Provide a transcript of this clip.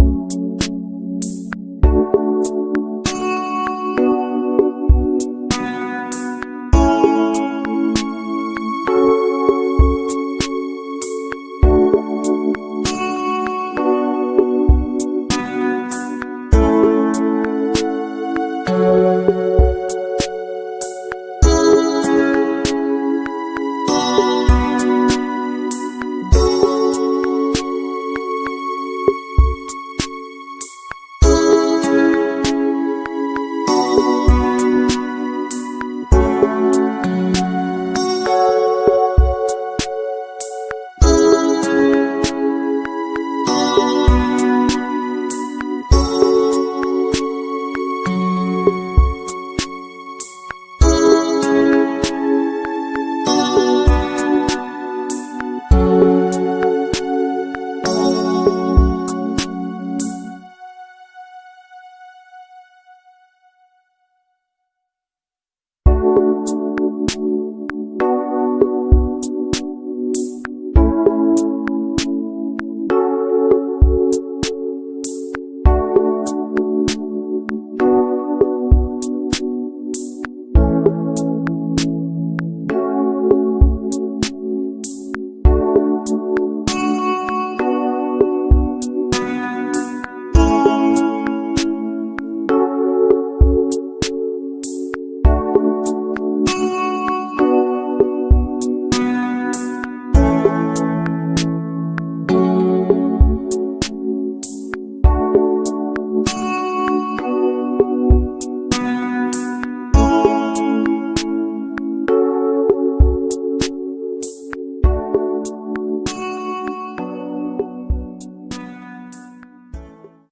you.